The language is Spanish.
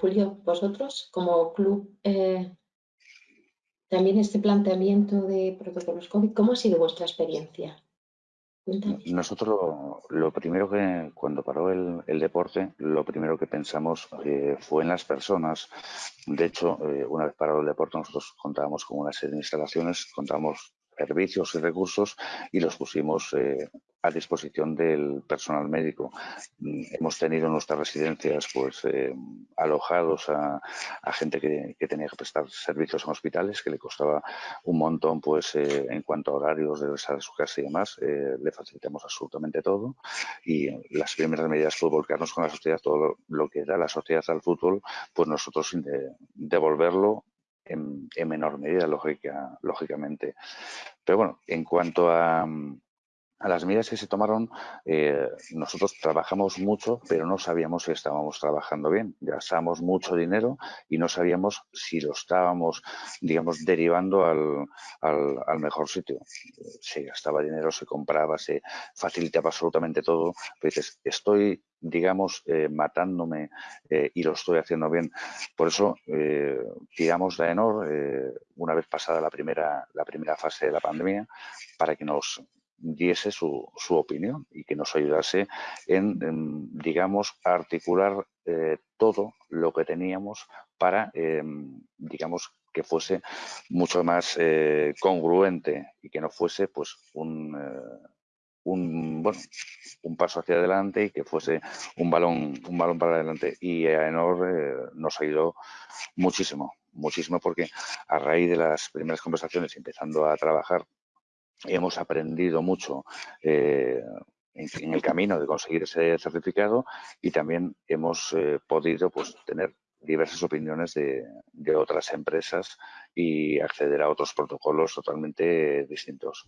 Julio, vosotros como club, eh, también este planteamiento de protocolos COVID, ¿cómo ha sido vuestra experiencia? Nosotros lo, primero que, cuando paró el, deporte, lo primero que pensamos eh, fue en las personas. De hecho, eh, una vez parado el deporte, nosotros contábamos con una serie de instalaciones, contábamos servicios y recursos y los pusimos eh, a disposición del personal médico. Mm, hemos tenido en nuestras residencias pues eh, alojados a, gente que, tenía que prestar servicios en hospitales, que le costaba un montón pues eh, en cuanto a horarios de regresar a su casa y demás. le facilitamos absolutamente todo y las primeras medidas fue volcarnos con la sociedad, todo lo que da la sociedad al fútbol, pues nosotros devolverlo en, menor medida, lógica, lógicamente. Pero bueno, en cuanto a, a las medidas que se tomaron, eh, nosotros trabajamos mucho, pero no sabíamos si estábamos trabajando bien. Gastábamos mucho dinero y no sabíamos si lo estábamos, digamos, derivando al, al, mejor sitio. Se gastaba dinero, se compraba, se facilitaba absolutamente todo. Pero estoy, digamos, eh, matándome eh, y lo estoy haciendo bien. Por eso tiramos de Enor una vez pasada la primera, la primera fase de la pandemia para que nos diese su, su opinión y que nos ayudase en, digamos, articular eh, todo lo que teníamos para, em, digamos, que fuese mucho más eh, congruente y que no fuese, pues, un, eh, un, bueno, un paso hacia adelante y que fuese un balón, un balón para adelante. Y a Enor nos ayudó muchísimo, muchísimo porque a raíz de las primeras conversaciones, empezando a trabajar hemos aprendido mucho eh, en, el camino de conseguir ese certificado y también hemos eh, podido pues, tener diversas opiniones de, de otras empresas y acceder a otros protocolos totalmente distintos.